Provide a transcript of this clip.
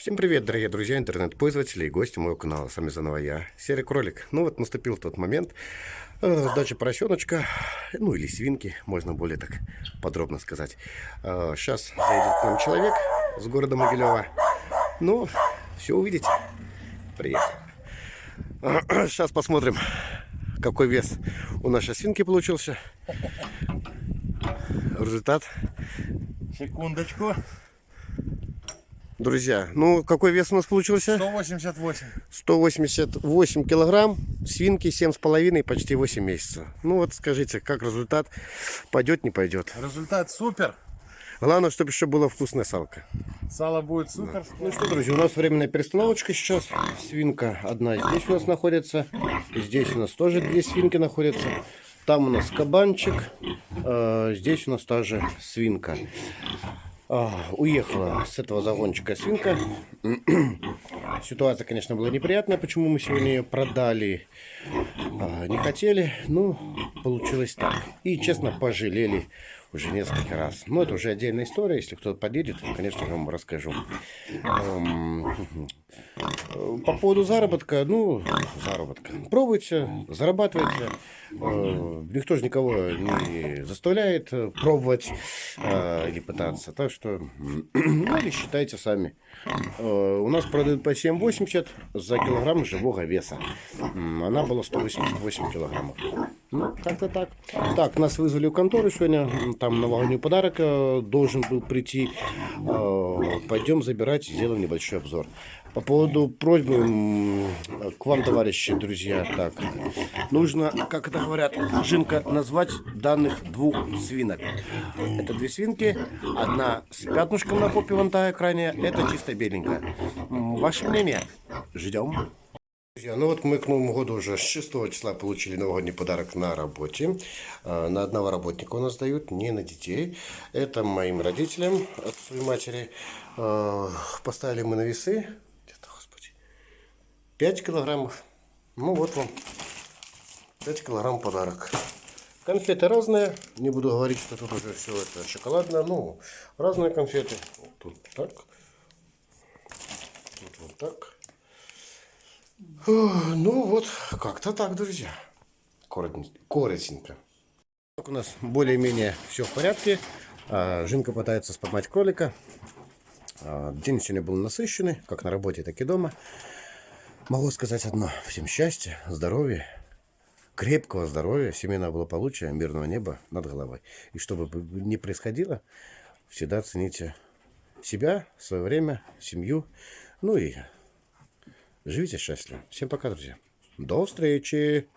Всем привет, дорогие друзья, интернет-пользователи и гости моего канала. С вами заново я, Серый Кролик. Ну вот наступил тот момент э, сдачи поросеночка, ну или свинки, можно более так подробно сказать. Э, сейчас заедет к нам человек с города Могилева. Ну, все увидите. Приехал. Сейчас посмотрим, какой вес у нашей свинки получился. Результат. Секундочку. Друзья, ну какой вес у нас получился? 188. 188 килограмм, свинки 7,5, почти 8 месяцев. Ну вот скажите, как результат? Пойдет, не пойдет? Результат супер. Главное, чтобы еще было вкусная салка. Сало будет супер. Ну что, друзья, у нас временная перестановочка сейчас. Свинка одна здесь у нас находится. Здесь у нас тоже две свинки находятся. Там у нас кабанчик. э, Здесь у нас тоже свинка. А, Уехала с этого загончика свинка. Ситуация, конечно, была неприятная, почему мы сегодня ее продали. А, Не хотели, ну, получилось так. И, честно, пожалели уже несколько раз. Но это уже отдельная история. Если кто-то подъедет, конечно, я вам расскажу. Эм, По поводу заработка, ну, заработка. Пробуйте, зарабатывайте. Э, Никто же никого не заставляет э, пробовать э, или пытаться. Так что, ну, или считайте сами. У нас продают по 7,80 за килограмм живого веса. Она была 188 килограммов. Ну, как-то так. Так, нас вызвали в контору сегодня. Там новогодний подарок э, должен был прийти. Пойдем забирать, сделаем небольшой обзор. По поводу просьбы к вам, товарищи, друзья, так, нужно, как это говорят, Жинка, назвать данных двух свинок. Это две свинки, одна с пятнышком на попе вон та экране, это чисто беленькая. Ваше мнение? Ждем. Друзья, ну вот мы к Новому году уже с 6 числа получили новогодний подарок на работе. Э, На одного работника у нас дают, не на детей. Это моим родителям, отцу и матери. Э, Поставили мы на весы. Где-то, господи. 5 килограммов. Ну вот вам. 5 килограмм подарок. Конфеты разные. Не буду говорить, что тут уже все это шоколадное. Ну, разные конфеты. Тут так. Тут вот так. Ну вот, как-то так, друзья. Коротенько. у нас более-менее все в порядке. А, Жинка пытается споймать кролика. А, День сегодня был насыщенный, как на работе, так и дома. Могу сказать одно. Всем счастья, здоровья, крепкого здоровья, семейного благополучия, мирного неба над головой. И чтобы бы ни происходило, всегда цените себя, свое время, семью. Ну и живите счастливо. Всем пока, друзья. До встречи!